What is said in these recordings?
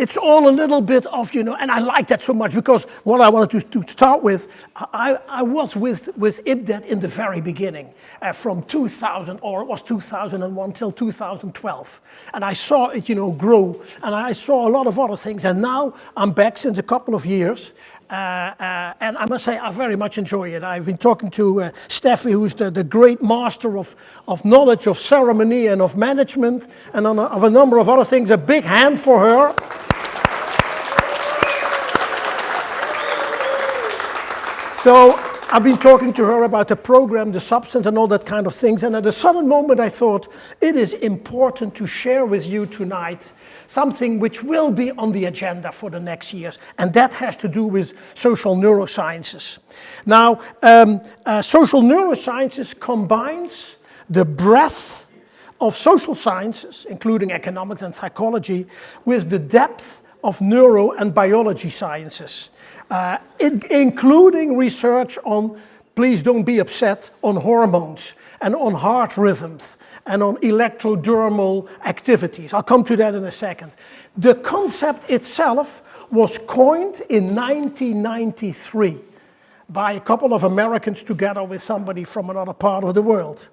it's all a little bit of, you know, and I like that so much because what I wanted to, to start with, I, I was with, with IPDET in the very beginning, uh, from 2000, or it was 2001 till 2012. And I saw it, you know, grow, and I saw a lot of other things, and now I'm back since a couple of years, and I must say I very much enjoy it. I've been talking to uh, Steffi, who's the, the great master of, of knowledge of ceremony and of management and a, of a number of other things. A big hand for her. So I've been talking to her about the program, the substance and all that kind of things. And at a sudden moment I thought it is important to share with you tonight something which will be on the agenda for the next years. And that has to do with social neurosciences. Now, um, uh, social neurosciences combines the breadth of social sciences, including economics and psychology, with the depth of neuro and biology sciences uh, including research on, please don't be upset, on hormones and on heart rhythms and on electrodermal activities. I'll come to that in a second. The concept itself was coined in 1993 by a couple of Americans together with somebody from another part of the world.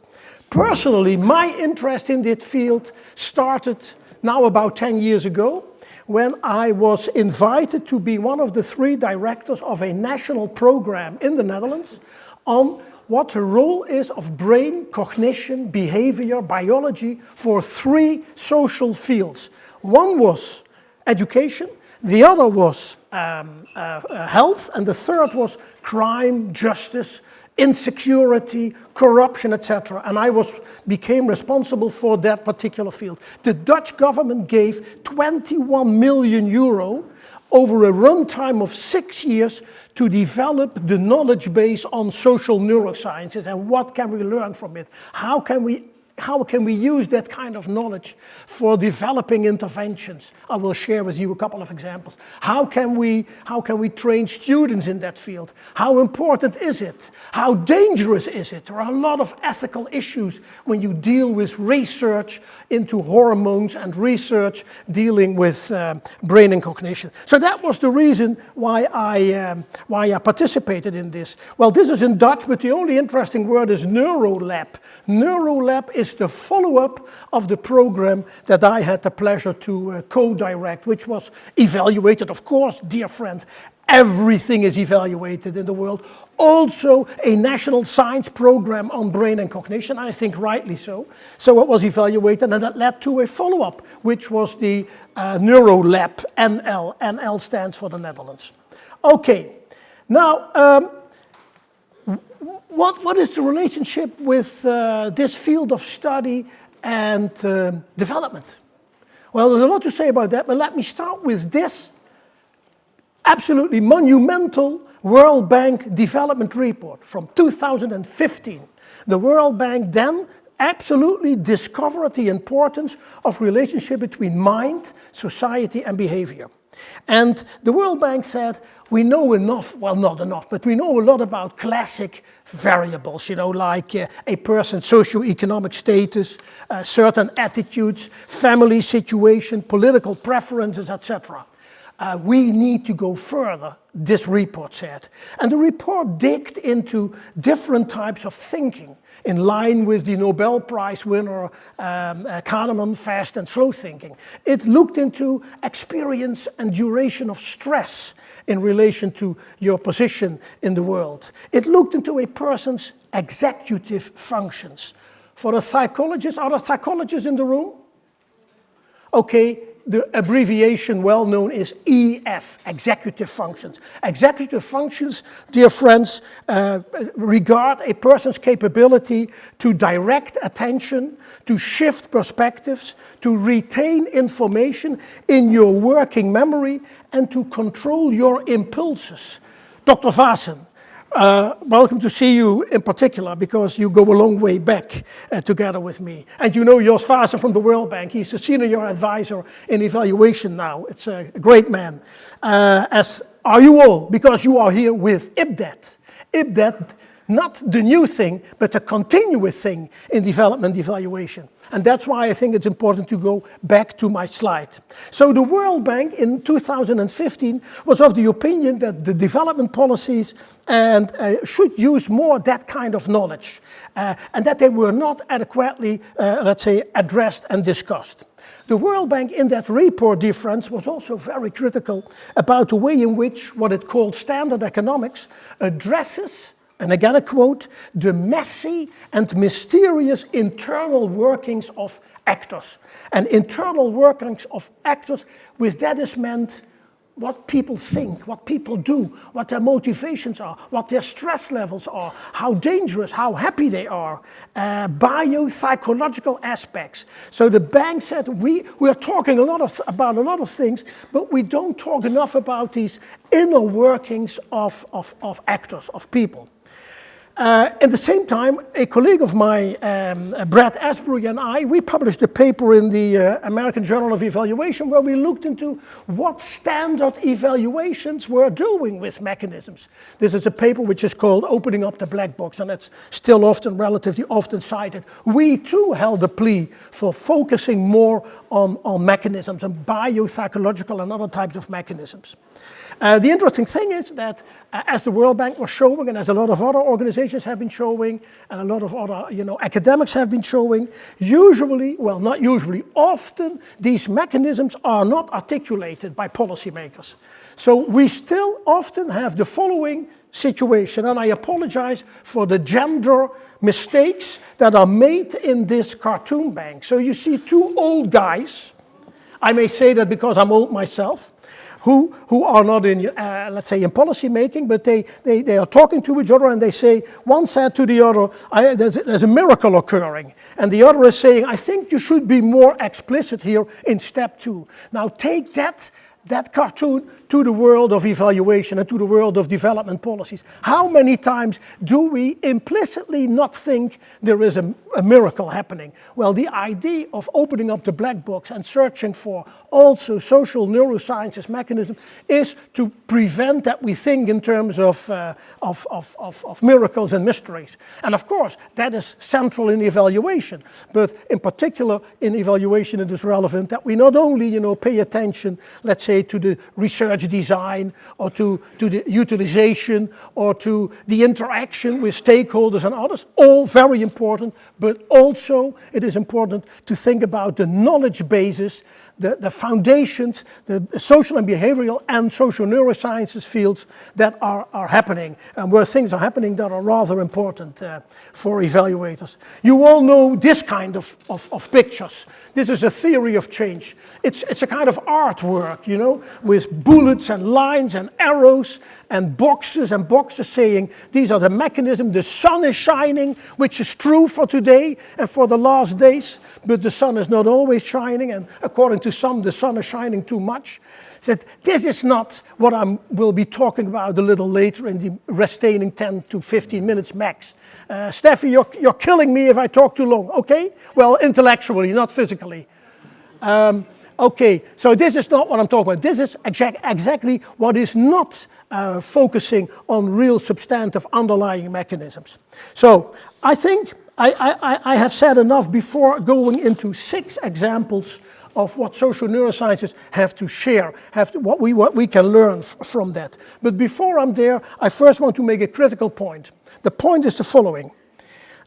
Personally, my interest in this field started now about 10 years ago when I was invited to be one of the three directors of a national program in the Netherlands on what the role is of brain, cognition, behavior, biology for three social fields. One was education, the other was um, uh, uh, health, and the third was crime, justice, insecurity, corruption, etc. And I was, became responsible for that particular field. The Dutch government gave 21 million euro over a runtime of six years to develop the knowledge base on social neurosciences and what can we learn from it? How can we how can we use that kind of knowledge for developing interventions? I will share with you a couple of examples. How can we, how can we train students in that field? How important is it? How dangerous is it? There are a lot of ethical issues when you deal with research into hormones and research dealing with um, brain and cognition. So that was the reason why I, um, why I participated in this. Well, this is in Dutch, but the only interesting word is NeuroLab. NeuroLab is the follow-up of the program that I had the pleasure to uh, co-direct, which was evaluated, of course, dear friends, everything is evaluated in the world. Also a national science program on brain and cognition, I think rightly so. So it was evaluated and that led to a follow-up, which was the uh, NeuroLab, NL. NL stands for the Netherlands. Okay, now um, what, what is the relationship with uh, this field of study and uh, development? Well, there's a lot to say about that, but let me start with this absolutely monumental World Bank development report from 2015. The World Bank then absolutely discovered the importance of relationship between mind, society and behavior. And the World Bank said, we know enough, well not enough, but we know a lot about classic variables, you know, like uh, a person's socio-economic status, uh, certain attitudes, family situation, political preferences, etc. Uh, we need to go further, this report said. And the report digged into different types of thinking in line with the Nobel Prize winner um, uh, Kahneman, fast and slow thinking. It looked into experience and duration of stress in relation to your position in the world. It looked into a person's executive functions. For the psychologists, are there psychologists in the room? Okay, the abbreviation well known is EF, executive functions. Executive functions, dear friends, uh, regard a person's capability to direct attention, to shift perspectives, to retain information in your working memory, and to control your impulses. Dr. Vaessen, uh, welcome to see you in particular because you go a long way back uh, together with me. And you know Jos Vaessen from the World Bank. He's a senior advisor in evaluation now. It's a great man. Uh, as are you all, because you are here with IPDET. IPDET not the new thing, but a continuous thing in development evaluation. And that's why I think it's important to go back to my slide. So the World Bank in 2015 was of the opinion that the development policies and uh, should use more that kind of knowledge uh, and that they were not adequately, uh, let's say, addressed and discussed. The World Bank in that report difference was also very critical about the way in which what it called standard economics addresses and again a quote, the messy and mysterious internal workings of actors. And internal workings of actors, with that is meant what people think, what people do, what their motivations are, what their stress levels are, how dangerous, how happy they are, uh, biopsychological aspects. So the bank said we, we are talking a lot of, about a lot of things, but we don't talk enough about these inner workings of, of, of actors, of people. Uh, at the same time, a colleague of mine, um, uh, Brad Astbury and I, we published a paper in the uh, American Journal of Evaluation where we looked into what standard evaluations were doing with mechanisms. This is a paper which is called Opening Up the Black Box and it's still often, relatively often cited. We too held a plea for focusing more on, on mechanisms and biopsychological and other types of mechanisms. Uh, the interesting thing is that uh, as the World Bank was showing and as a lot of other organizations have been showing and a lot of other you know, academics have been showing, usually, well not usually, often these mechanisms are not articulated by policymakers. So we still often have the following situation and I apologize for the gender mistakes that are made in this cartoon bank. So you see two old guys, I may say that because I'm old myself, who, who are not in, uh, let's say, in policy making, but they, they, they are talking to each other and they say, one said to the other, there's, there's a miracle occurring. And the other is saying, I think you should be more explicit here in step two. Now take that, that cartoon to the world of evaluation and to the world of development policies. How many times do we implicitly not think there is a, a, miracle happening? Well, the idea of opening up the black box and searching for also social neurosciences mechanism is to prevent that we think in terms of, uh, of, of, of, of miracles and mysteries. And of course, that is central in evaluation, but in particular in evaluation it is relevant that we not only you know, pay attention, let's say, to the research design or to, to the utilization or to the interaction with stakeholders and others, all very important, but also it is important to think about the knowledge basis the, the foundations, the social and behavioral and social neurosciences fields that are, are happening and where things are happening that are rather important uh, for evaluators. You all know this kind of, of, of, pictures. This is a theory of change. It's, it's a kind of artwork, you know, with bullets and lines and arrows and boxes and boxes saying these are the mechanisms, the sun is shining, which is true for today and for the last days, but the sun is not always shining and according to to some the sun is shining too much. Said, this is not what I will be talking about a little later in the retaining 10 to 15 minutes max. Uh, Steffi, you're, you're killing me if I talk too long, okay? Well, intellectually, not physically. Um, okay, so this is not what I'm talking about. This is exact, exactly what is not uh, focusing on real substantive underlying mechanisms. So I think I, I, I have said enough before going into six examples of what social neurosciences have to share, have to, what, we, what we can learn from that. But before I'm there, I first want to make a critical point. The point is the following.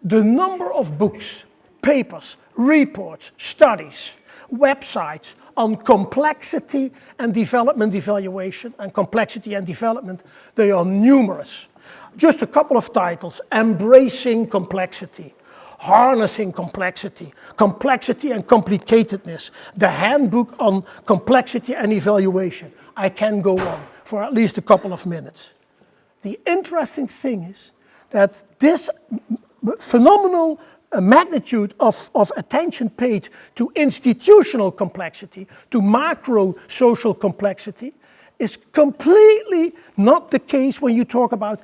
The number of books, papers, reports, studies, websites on complexity and development evaluation and complexity and development, they are numerous. Just a couple of titles, Embracing Complexity, harnessing complexity, complexity and complicatedness, the handbook on complexity and evaluation. I can go on for at least a couple of minutes. The interesting thing is that this phenomenal uh, magnitude of, of attention paid to institutional complexity, to macro social complexity, is completely not the case when you talk about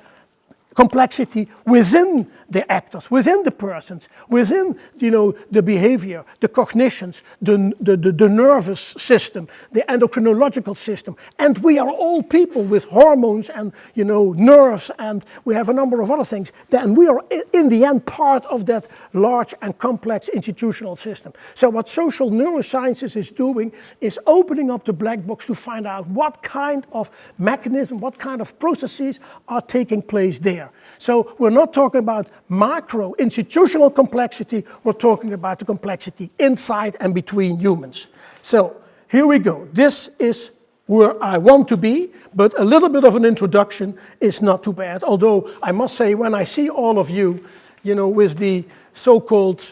complexity within the actors, within the persons, within you know, the behavior, the cognitions, the, the, the, the, nervous system, the endocrinological system. And we are all people with hormones and you know, nerves and we have a number of other things. And we are in the end part of that large and complex institutional system. So what social neurosciences is doing is opening up the black box to find out what kind of mechanism, what kind of processes are taking place there. So we're not talking about macro institutional complexity, we're talking about the complexity inside and between humans. So here we go. This is where I want to be, but a little bit of an introduction is not too bad. Although I must say, when I see all of you, you know, with the so-called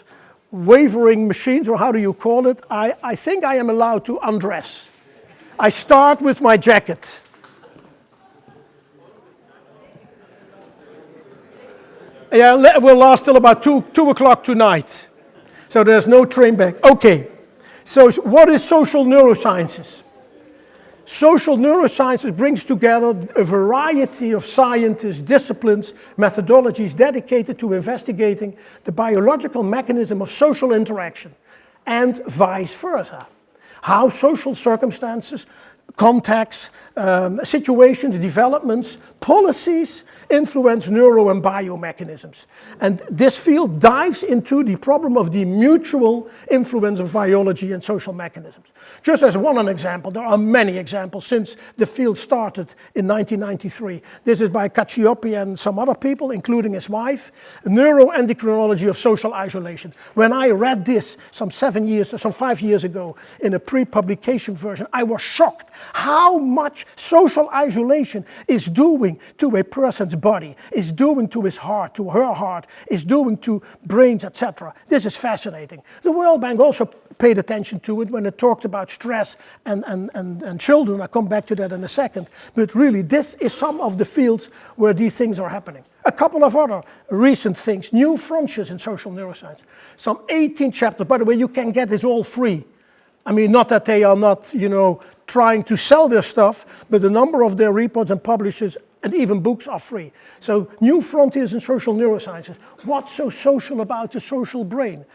wavering machines, or how do you call it, I, I think I am allowed to undress. I start with my jacket. Yeah, will last till about 2, 2 o'clock tonight. So there's no train back. Okay, so what is social neurosciences? Social neurosciences brings together a variety of scientists, disciplines, methodologies dedicated to investigating the biological mechanism of social interaction and vice versa. How social circumstances, contexts, um, situations, developments, policies influence neuro and biomechanisms. And this field dives into the problem of the mutual influence of biology and social mechanisms. Just as one example, there are many examples since the field started in 1993. This is by Cacioppo and some other people, including his wife, Neuroendocrinology of Social Isolation. When I read this some seven years, some five years ago in a pre-publication version, I was shocked how social isolation is doing to a person's body, is doing to his heart, to her heart, is doing to brains, etc. This is fascinating. The World Bank also paid attention to it when it talked about stress and, and, and, and children. I'll come back to that in a second. But really, this is some of the fields where these things are happening. A couple of other recent things, new frontiers in social neuroscience. Some 18 chapters, by the way, you can get this all free. I mean, not that they are not, you know, trying to sell their stuff, but a number of their reports and publishers and even books are free. So new frontiers in social neurosciences. What's so social about the social brain?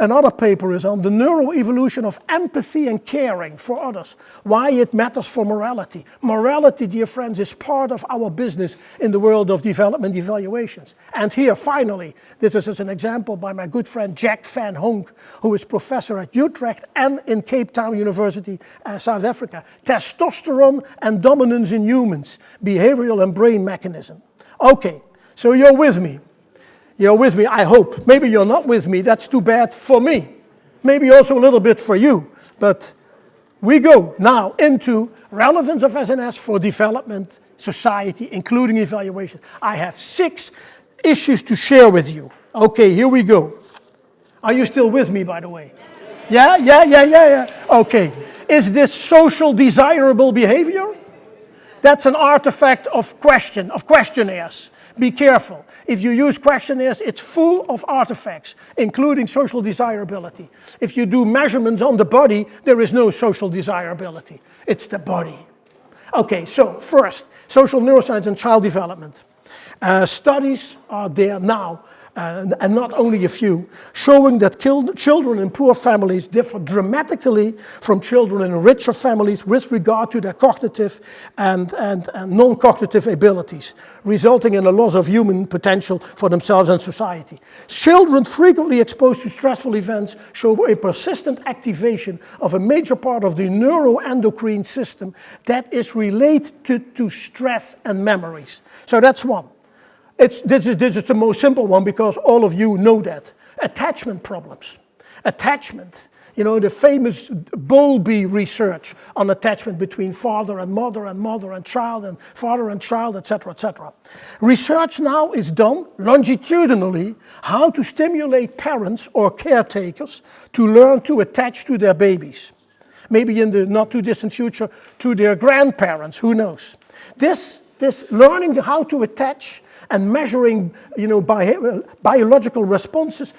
Another paper is on the neuroevolution of empathy and caring for others, why it matters for morality. Morality, dear friends, is part of our business in the world of development evaluations. And here, finally, this is an example by my good friend Jack Van Honk, who is professor at Utrecht and in Cape Town University, uh, South Africa. Testosterone and dominance in humans, behavioral and brain mechanism. Okay, so you're with me. You're with me, I hope. Maybe you're not with me, that's too bad for me. Maybe also a little bit for you. But we go now into relevance of SNS for development, society, including evaluation. I have six issues to share with you. Okay, here we go. Are you still with me, by the way? Yeah, yeah, yeah, yeah, yeah. Okay. Is this social desirable behavior? That's an artifact of question, of questionnaires. Be careful. If you use questionnaires, it's full of artifacts, including social desirability. If you do measurements on the body, there is no social desirability. It's the body. Okay, so first, social neuroscience and child development. Uh, studies are there now and, not only a few, showing that children in poor families differ dramatically from children in richer families with regard to their cognitive and, and, and non-cognitive abilities, resulting in a loss of human potential for themselves and society. Children frequently exposed to stressful events show a persistent activation of a major part of the neuroendocrine system that is related to stress and memories. So that's one. It's, this, is, this is the most simple one because all of you know that. Attachment problems. Attachment. You know, the famous Bowlby research on attachment between father and mother and mother and child and father and child, etc., etc. Research now is done longitudinally how to stimulate parents or caretakers to learn to attach to their babies. Maybe in the not too distant future to their grandparents, who knows. This, this learning how to attach and measuring you know, bi biological responses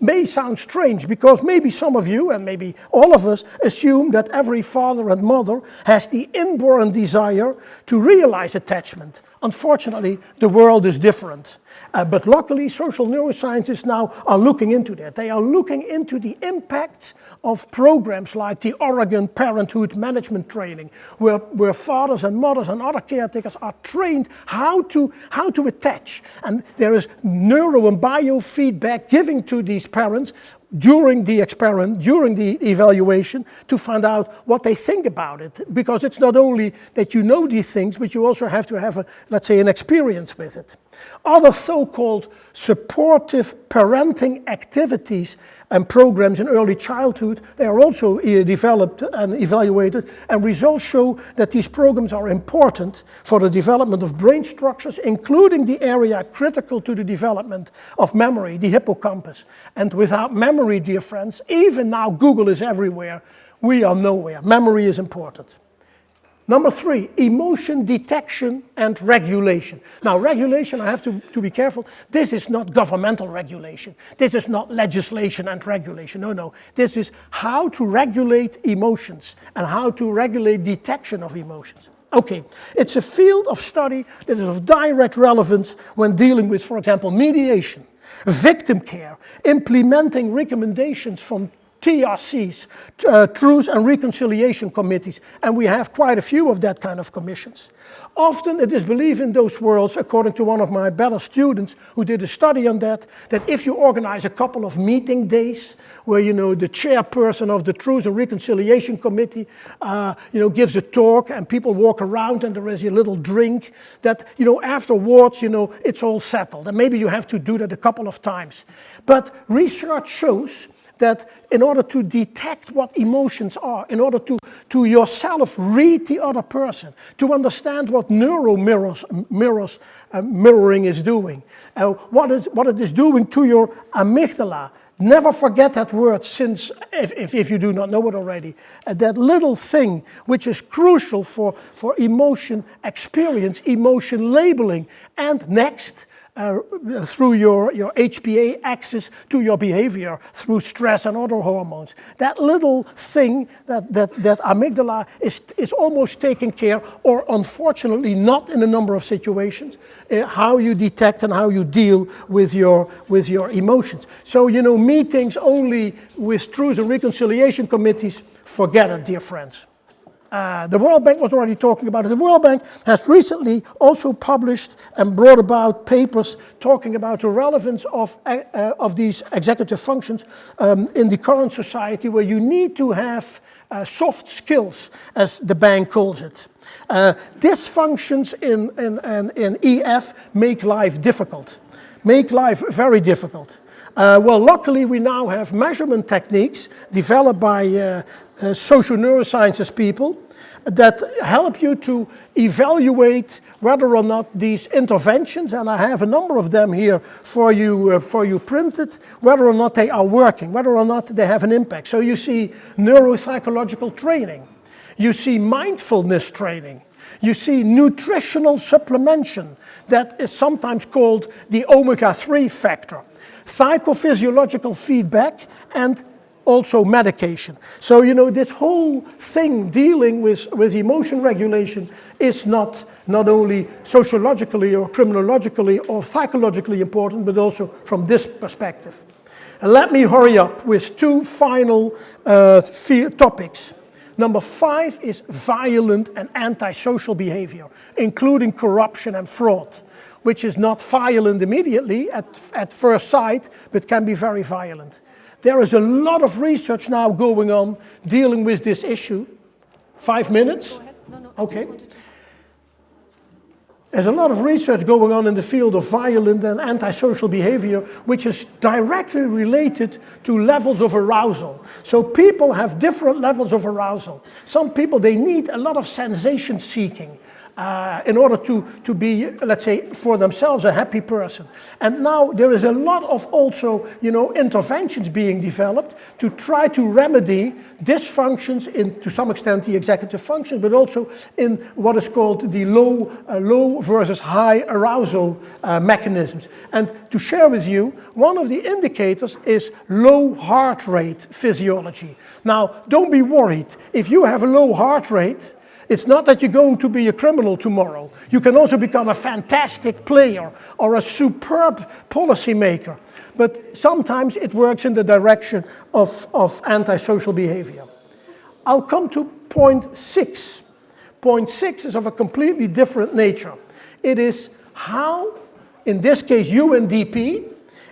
may sound strange because maybe some of you and maybe all of us assume that every father and mother has the inborn desire to realize attachment. Unfortunately, the world is different. Uh, but luckily, social neuroscientists now are looking into that. They are looking into the impacts of programs like the Oregon Parenthood Management Training, where, where fathers and mothers and other caretakers are trained how to, how to attach. And there is neuro and biofeedback giving to these parents during the experiment, during the evaluation, to find out what they think about it. Because it's not only that you know these things, but you also have to have, a, let's say, an experience with it. Other so-called supportive parenting activities and programs in early childhood, they are also uh, developed and evaluated, and results show that these programs are important for the development of brain structures, including the area critical to the development of memory, the hippocampus. And without memory, dear friends, even now Google is everywhere, we are nowhere. Memory is important. Number three, emotion detection and regulation. Now, regulation, I have to, to be careful. This is not governmental regulation. This is not legislation and regulation. No, no. This is how to regulate emotions and how to regulate detection of emotions. Okay, it's a field of study that is of direct relevance when dealing with, for example, mediation, victim care, implementing recommendations from TRCs, uh, Truth and Reconciliation Committees, and we have quite a few of that kind of commissions. Often it is believed in those worlds, according to one of my better students who did a study on that, that if you organize a couple of meeting days where you know the chairperson of the Truth and Reconciliation Committee uh, you know gives a talk and people walk around and there is a little drink, that you know afterwards you know it's all settled and maybe you have to do that a couple of times. But research shows that in order to detect what emotions are, in order to, to yourself read the other person, to understand what neural mirrors, mirrors uh, mirroring is doing, uh, what, is, what it is doing to your amygdala. Never forget that word since, if, if, if you do not know it already, uh, that little thing which is crucial for, for emotion experience, emotion labeling. And next, uh, through your, your HPA axis to your behavior through stress and other hormones. That little thing, that, that, that amygdala is, is almost taken care, or unfortunately not in a number of situations, uh, how you detect and how you deal with your, with your emotions. So, you know, meetings only with truth and reconciliation committees, forget it, dear friends. Uh, the World Bank was already talking about it. The World Bank has recently also published and brought about papers talking about the relevance of, uh, uh, of these executive functions um, in the current society where you need to have uh, soft skills, as the bank calls it. Uh, dysfunctions in, in, in, in EF make life difficult, make life very difficult. Uh, well, luckily we now have measurement techniques developed by uh, uh, social neurosciences people that help you to evaluate whether or not these interventions, and I have a number of them here for you, uh, for you printed, whether or not they are working, whether or not they have an impact. So you see neuropsychological training, you see mindfulness training, you see nutritional supplementation that is sometimes called the omega-3 factor, psychophysiological feedback, and also medication. So, you know, this whole thing dealing with, with emotion regulation is not, not only sociologically or criminologically or psychologically important, but also from this perspective. And let me hurry up with two final uh, topics. Number five is violent and antisocial behavior, including corruption and fraud, which is not violent immediately at, at first sight, but can be very violent. There is a lot of research now going on dealing with this issue. Five minutes? No, no, okay. There's a lot of research going on in the field of violent and antisocial behavior, which is directly related to levels of arousal. So people have different levels of arousal. Some people, they need a lot of sensation seeking uh, in order to, to be, let's say, for themselves a happy person. And now there is a lot of also, you know, interventions being developed to try to remedy dysfunctions in, to some extent, the executive function, but also in what is called the low, uh, low versus high arousal uh, mechanisms. And to share with you, one of the indicators is low heart rate physiology. Now, don't be worried. If you have a low heart rate, it's not that you're going to be a criminal tomorrow. You can also become a fantastic player or a superb policymaker. But sometimes it works in the direction of, of antisocial behavior. I'll come to point six. Point six is of a completely different nature. It is how, in this case, UNDP,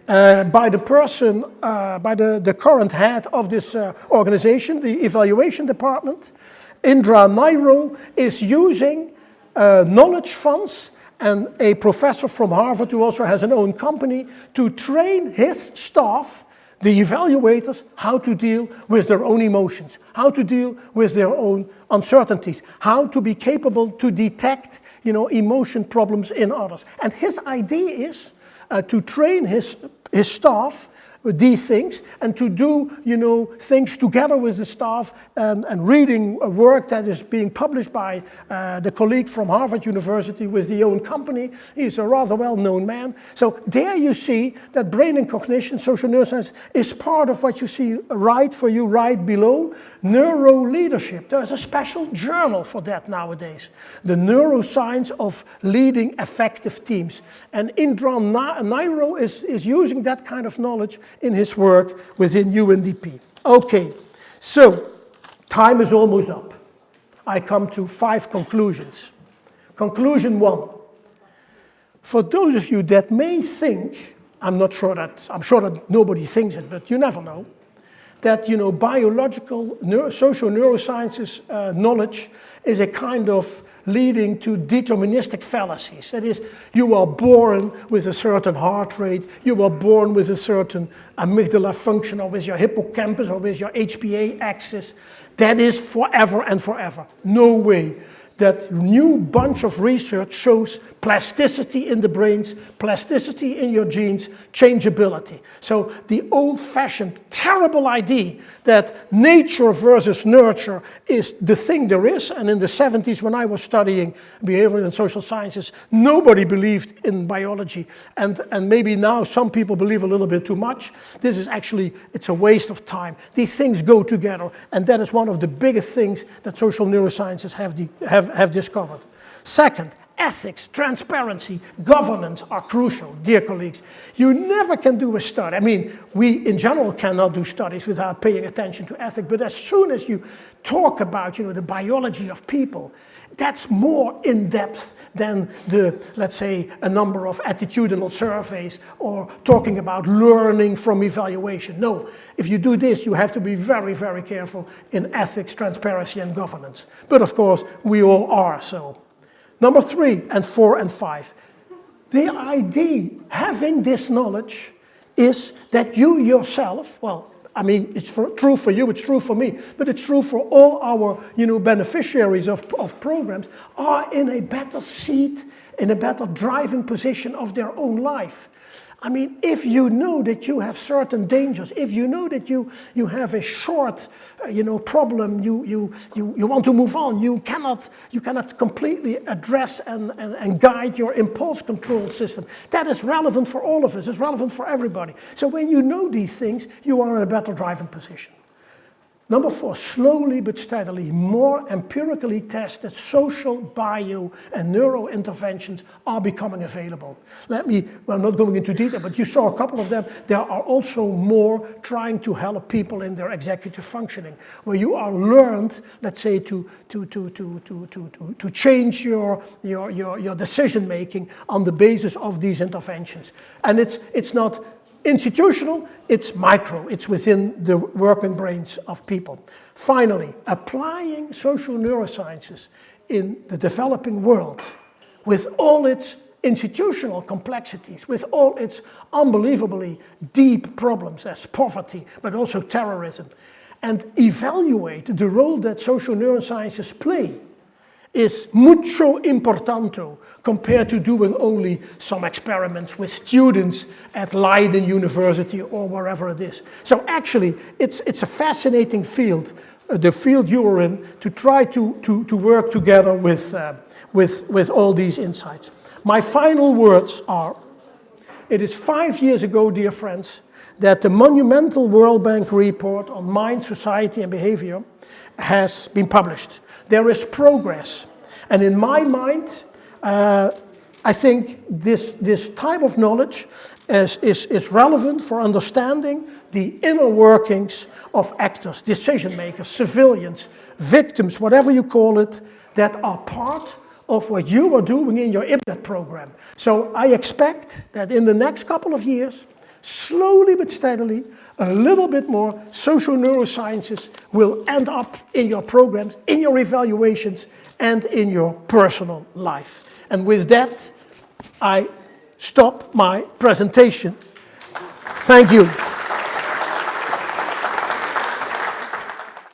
uh, by the person, uh, by the, the current head of this uh, organization, the evaluation department, Indran Naidoo is using uh, knowledge funds and a professor from Harvard who also has an own company to train his staff, the evaluators, how to deal with their own emotions, how to deal with their own uncertainties, how to be capable to detect you know, emotion problems in others. And his idea is uh, to train his, his staff these things and to do, you know, things together with the staff and, and reading a work that is being published by uh, the colleague from Harvard University with the own company. He's a rather well-known man. So there you see that brain and cognition, social neuroscience, is part of what you see right for you right below. Neuro leadership. There's a special journal for that nowadays. The neuroscience of leading effective teams. And Indran Naidoo is, is using that kind of knowledge in his work within UNDP. Okay, so time is almost up. I come to five conclusions. Conclusion one. For those of you that may think, I'm not sure that, I'm sure that nobody thinks it, but you never know, that you know, biological, neuro, social neurosciences uh, knowledge is a kind of leading to deterministic fallacies. That is, you are born with a certain heart rate, you are born with a certain amygdala function, or with your hippocampus, or with your HPA axis. That is forever and forever. No way that new bunch of research shows plasticity in the brains, plasticity in your genes, changeability. So the old-fashioned terrible idea that nature versus nurture is the thing there is, and in the 70s when I was studying behavioral and social sciences, nobody believed in biology, and, and maybe now some people believe a little bit too much. This is actually, it's a waste of time. These things go together, and that is one of the biggest things that social neurosciences have, the, have, have discovered. Second, ethics, transparency, governance are crucial, dear colleagues. You never can do a study. I mean, we in general cannot do studies without paying attention to ethics, but as soon as you talk about, you know, the biology of people, that's more in depth than the, let's say, a number of attitudinal surveys or talking about learning from evaluation. No, if you do this, you have to be very, very careful in ethics, transparency, and governance. But of course, we all are so. Number three and four and five. The idea, having this knowledge, is that you yourself, well, I mean, it's for, true for you, it's true for me, but it's true for all our you know, beneficiaries of, of programs, are in a better seat, in a better driving position of their own life. I mean, if you know that you have certain dangers, if you know that you, you have a short, uh, you know, problem, you, you, you, you want to move on, you cannot, you cannot completely address and, and, and guide your impulse control system. That is relevant for all of us, it's relevant for everybody. So when you know these things, you are in a better driving position. Number four, slowly but steadily, more empirically tested social, bio, and neuro interventions are becoming available. Let me, well, I'm not going into detail, but you saw a couple of them. There are also more trying to help people in their executive functioning, where you are learned, let's say, to, to, to, to, to, to, to change your, your, your, your decision making on the basis of these interventions. And it's, it's not Institutional, it's micro, it's within the working brains of people. Finally, applying social neurosciences in the developing world with all its institutional complexities, with all its unbelievably deep problems as poverty, but also terrorism, and evaluate the role that social neurosciences play is mucho importante compared to doing only some experiments with students at Leiden University or wherever it is. So actually, it's, it's a fascinating field, uh, the field you're in, to try to, to, to work together with, uh, with, with all these insights. My final words are, it is five years ago, dear friends, that the monumental World Bank report on mind, society and behavior has been published. There is progress. And in my mind, uh, I think this, this type of knowledge is, is, is relevant for understanding the inner workings of actors, decision makers, civilians, victims, whatever you call it, that are part of what you are doing in your IPDET program. So I expect that in the next couple of years, slowly but steadily, a little bit more social neurosciences will end up in your programs, in your evaluations, and in your personal life. And with that, I stop my presentation. Thank you.